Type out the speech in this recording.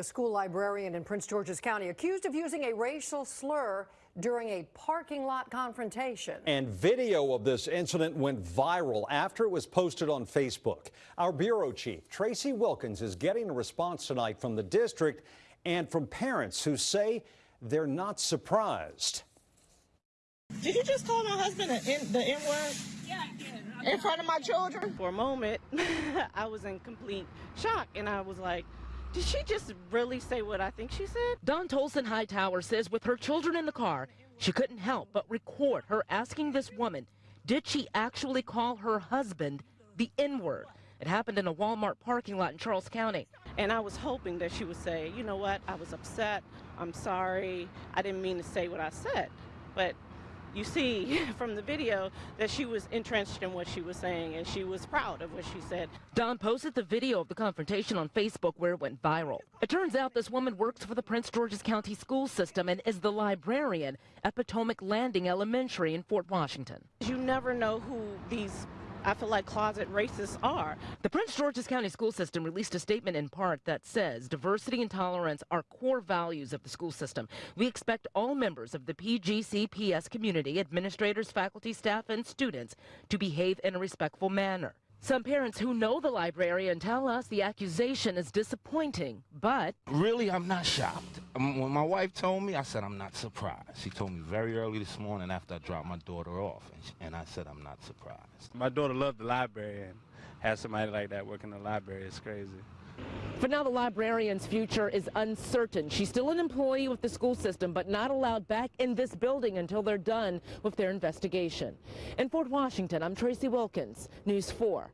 A school librarian in Prince George's County accused of using a racial slur during a parking lot confrontation. And video of this incident went viral after it was posted on Facebook. Our bureau chief, Tracee Wilkins, is getting a response tonight from the district and from parents who say they're not surprised. Did you just call my husband an the N word? Yeah, I did. In front of my children? For a moment, I was in complete shock, and I was like, did she just really say what I think she said? Dawn Tolson Hightower says with her children in the car, she couldn't help but record her asking this woman, did she actually call her husband the N-word? It happened in a Walmart parking lot in Charles County. And I was hoping that she would say, you know what, I was upset, I'm sorry, I didn't mean to say what I said. But you see from the video that she was entrenched in what she was saying and she was proud of what she said. Dawn posted the video of the confrontation on Facebook where it went viral. It turns out this woman works for the Prince George's County school system and is the librarian at Potomac Landing Elementary in Fort Washington. You never know who these I feel like closet racists are. The Prince George's County School System released a statement in part that says diversity and tolerance are core values of the school system. We expect all members of the PGCPS community, administrators, faculty, staff, and students to behave in a respectful manner. Some parents who know the librarian tell us the accusation is disappointing, but Really, I'm not shocked. Um, When my wife told me, I said I'm not surprised. She told me very early this morning after I dropped my daughter off, and, she, and I said I'm not surprised. My daughter loved the library and have somebody like that working in the library is crazy. For now, the librarian's future is uncertain. She's still an employee with the school system, but not allowed back in this building until they're done with their investigation. In Fort Washington, I'm Tracee Wilkins, News 4.